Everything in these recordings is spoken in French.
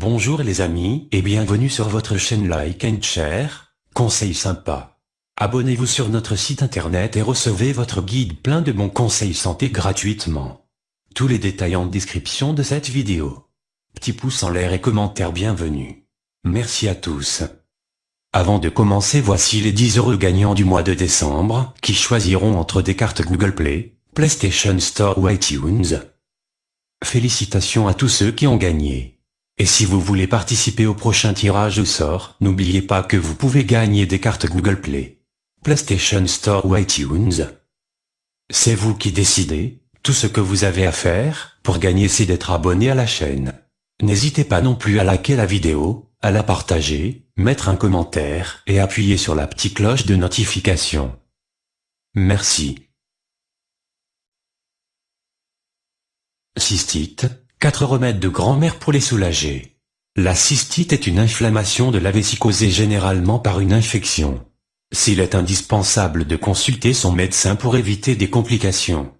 Bonjour les amis et bienvenue sur votre chaîne Like and Share, conseils sympas. Abonnez-vous sur notre site internet et recevez votre guide plein de bons conseils santé gratuitement. Tous les détails en description de cette vidéo. Petit pouce en l'air et commentaire bienvenue. Merci à tous. Avant de commencer voici les 10 heureux gagnants du mois de décembre, qui choisiront entre des cartes Google Play, PlayStation Store ou iTunes. Félicitations à tous ceux qui ont gagné. Et si vous voulez participer au prochain tirage au sort, n'oubliez pas que vous pouvez gagner des cartes Google Play, PlayStation Store ou iTunes. C'est vous qui décidez, tout ce que vous avez à faire, pour gagner c'est d'être abonné à la chaîne. N'hésitez pas non plus à liker la vidéo, à la partager, mettre un commentaire et appuyer sur la petite cloche de notification. Merci. Cystite, 4 remèdes de grand-mère pour les soulager. La cystite est une inflammation de la vessie causée généralement par une infection. S'il est indispensable de consulter son médecin pour éviter des complications.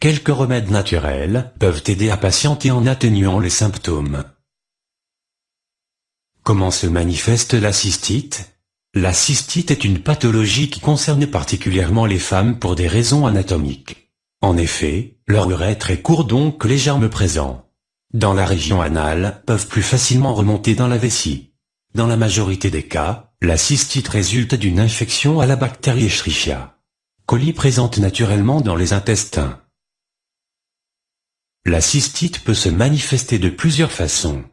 Quelques remèdes naturels peuvent aider à patienter en atténuant les symptômes. Comment se manifeste la cystite? La cystite est une pathologie qui concerne particulièrement les femmes pour des raisons anatomiques. En effet, leur urètre est court donc les germes présents dans la région anale, peuvent plus facilement remonter dans la vessie. Dans la majorité des cas, la cystite résulte d'une infection à la bactérie Escherichia coli présente naturellement dans les intestins. La cystite peut se manifester de plusieurs façons.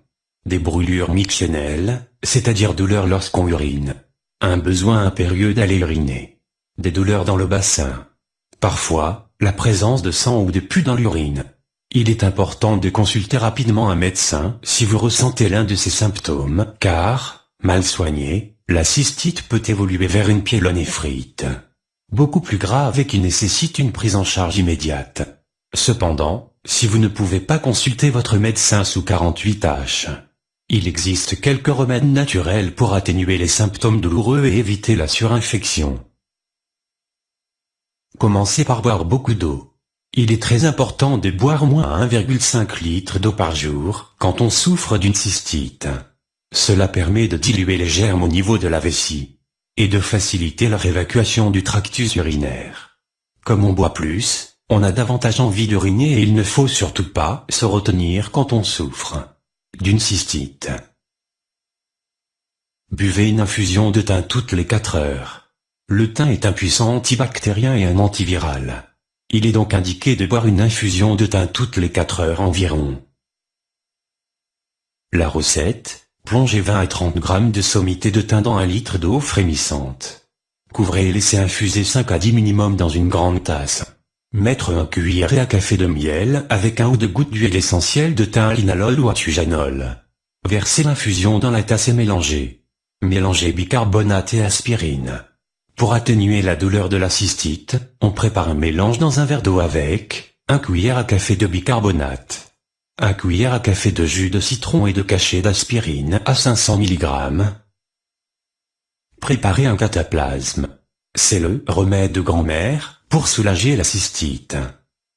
Des brûlures mictionnelles, c'est-à-dire douleurs lorsqu'on urine. Un besoin impérieux d'aller uriner. Des douleurs dans le bassin. Parfois, la présence de sang ou de pus dans l'urine. Il est important de consulter rapidement un médecin si vous ressentez l'un de ces symptômes, car, mal soigné, la cystite peut évoluer vers une pyélonéphrite. Beaucoup plus grave et qui nécessite une prise en charge immédiate. Cependant, si vous ne pouvez pas consulter votre médecin sous 48 H, il existe quelques remèdes naturels pour atténuer les symptômes douloureux et éviter la surinfection. Commencez par boire beaucoup d'eau. Il est très important de boire moins 1,5 litre d'eau par jour quand on souffre d'une cystite. Cela permet de diluer les germes au niveau de la vessie et de faciliter leur évacuation du tractus urinaire. Comme on boit plus, on a davantage envie d'uriner et il ne faut surtout pas se retenir quand on souffre d'une cystite. Buvez une infusion de thym toutes les 4 heures. Le thym est un puissant antibactérien et un antiviral. Il est donc indiqué de boire une infusion de thym toutes les 4 heures environ. La recette, plongez 20 à 30 g de sommité de thym dans un litre d'eau frémissante. Couvrez et laissez infuser 5 à 10 minimum dans une grande tasse. Mettre un cuillère à café de miel avec un ou deux gouttes d'huile essentielle de thym linalol ou atujanol. Versez l'infusion dans la tasse et mélangez. Mélangez bicarbonate et aspirine. Pour atténuer la douleur de la cystite, on prépare un mélange dans un verre d'eau avec un cuillère à café de bicarbonate, un cuillère à café de jus de citron et de cachet d'aspirine à 500 mg. Préparez un cataplasme. C'est le remède de grand-mère pour soulager la cystite.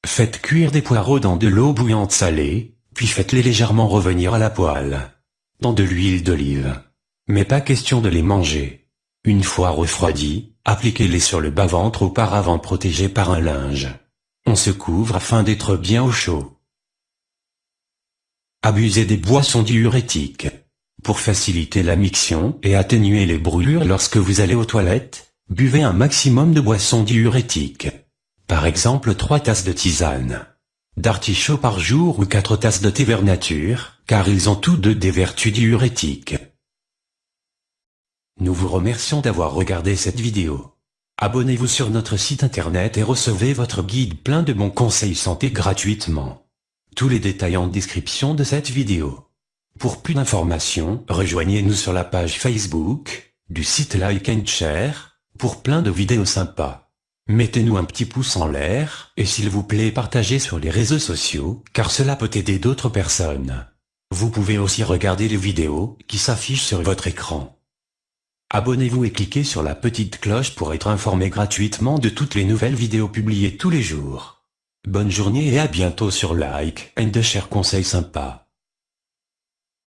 Faites cuire des poireaux dans de l'eau bouillante salée, puis faites-les légèrement revenir à la poêle. Dans de l'huile d'olive. Mais pas question de les manger. Une fois refroidis, appliquez-les sur le bas-ventre auparavant protégé par un linge. On se couvre afin d'être bien au chaud. Abusez des boissons diurétiques. Pour faciliter la miction et atténuer les brûlures lorsque vous allez aux toilettes, buvez un maximum de boissons diurétiques. Par exemple 3 tasses de tisane d'artichaut par jour ou 4 tasses de thé vert car ils ont tous deux des vertus diurétiques. Nous vous remercions d'avoir regardé cette vidéo. Abonnez-vous sur notre site internet et recevez votre guide plein de bons conseils santé gratuitement. Tous les détails en description de cette vidéo. Pour plus d'informations, rejoignez-nous sur la page Facebook, du site Like and Share, pour plein de vidéos sympas. Mettez-nous un petit pouce en l'air, et s'il vous plaît partagez sur les réseaux sociaux, car cela peut aider d'autres personnes. Vous pouvez aussi regarder les vidéos qui s'affichent sur votre écran. Abonnez-vous et cliquez sur la petite cloche pour être informé gratuitement de toutes les nouvelles vidéos publiées tous les jours. Bonne journée et à bientôt sur Like and Share Conseils sympas.